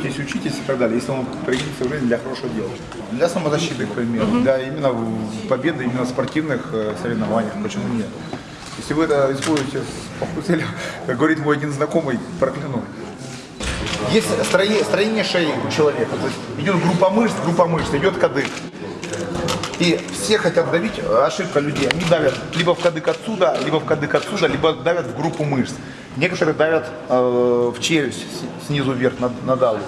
пользуйтесь, учитесь и так далее, если он пригодится в жизни для хорошего дела. Для самозащиты, к примеру, для именно победы именно в спортивных э, соревнованиях, почему нет? Если вы это используете с целью, как говорит мой один знакомый, прокляну. Есть строение, строение шеи у человека. То есть идет группа мышц, группа мышц, идет кадык. И все хотят давить, ошибка людей, они давят либо в кадык отсюда, либо в кадык отсюда, либо давят в группу мышц. Некоторые давят э, в челюсть снизу вверх на, на даву.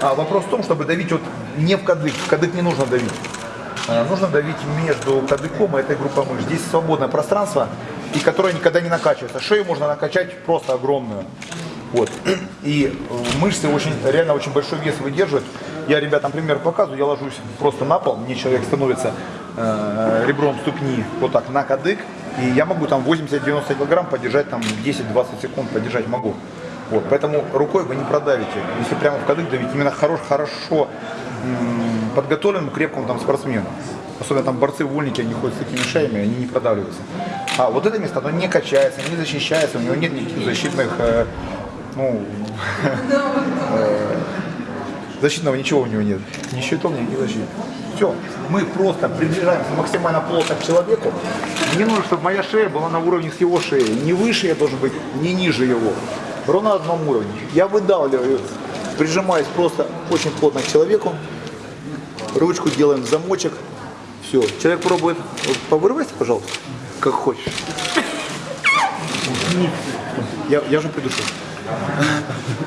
А вопрос в том, чтобы давить вот не в кадык, в кадык не нужно давить. А, Нужно давить между кадыком и этой группой мышц. Здесь свободное пространство, и которое никогда не накачивается. Шею можно накачать просто огромную. Вот. И мышцы очень, реально очень большой вес выдерживают. Я ребятам пример показываю, я ложусь просто на пол, мне человек становится э, ребром ступни вот так на кадык, и я могу там 80-90 килограмм подержать там 10-20 секунд подержать могу. Вот, поэтому рукой вы не продавите. Если прямо в кадык давить, именно хорош, хорошо подготовленному, крепкому там спортсмену. Особенно там борцы вольники, они ходят с такими шеями, они не продавливаются. А вот это место, оно не качается, не защищается, у него нет никаких защитных, э, ну, э, защитного ничего у него нет. Ни щитов, ни защиты. Все, мы просто приближаемся максимально плотно к человеку. Мне нужно, чтобы моя шея была на уровне с его шеей. Не выше я должен быть, не ниже его. Ровно на одном уровне. Я выдавливаю, прижимаюсь просто очень плотно к человеку. Ручку делаем в замочек. Все. Человек пробует. Вот повырывайся, пожалуйста, как хочешь. Я, я уже придушил.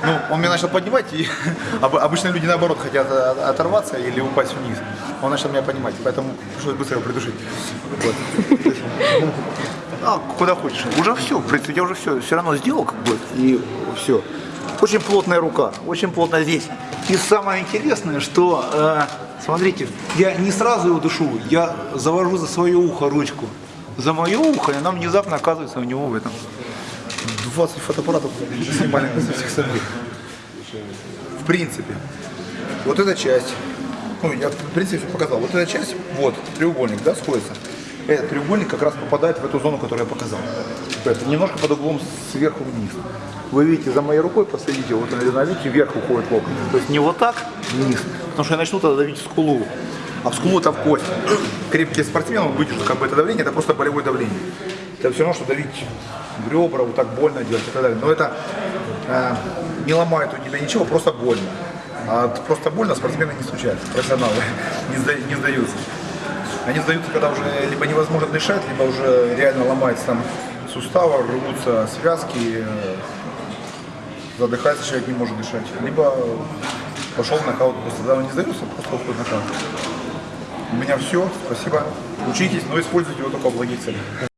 Ну, он меня начал поднимать, и об- обычно люди наоборот хотят э, оторваться или упасть вниз. Он начал меня поднимать, поэтому пришлось быстро его придушить. Вот. А, куда хочешь. Уже все, в принципе, я уже все, все равно сделал, как бы, и все. Очень плотная рука, очень плотно здесь. И самое интересное, что, э, смотрите, я не сразу его душу, я завожу за свое ухо ручку. За мое ухо, и она внезапно оказывается у него в этом. 20 фотоаппаратов снимали со всех сторон. В принципе, вот эта часть, ну, я в принципе показал, вот эта часть, вот, треугольник, да, сходится. Этот треугольник как раз попадает в эту зону, которую я показал. Это немножко под углом сверху вниз. Вы видите, за моей рукой последите, вот она, видите, вверх уходит локоть. То есть не вот так вниз, потому что я начну тогда давить скулу. А в скулу это в кость. Крепкие спортсмены выдержат как бы это давление, это просто болевое давление. Это все равно, что давить ребра, вот так больно делать и так далее. Но это э, не ломает у тебя ничего, просто больно. А просто больно спортсмены не случаются, профессионалы не, сда- не сдаются. Они сдаются, когда уже либо невозможно дышать, либо уже реально ломается там суставы, рвутся связки, э, задыхается человек, не может дышать. Либо пошел в нокаут, просто когда он не сдается, просто уходит нокаут. У меня все, спасибо. Учитесь, но используйте его только в благих целях.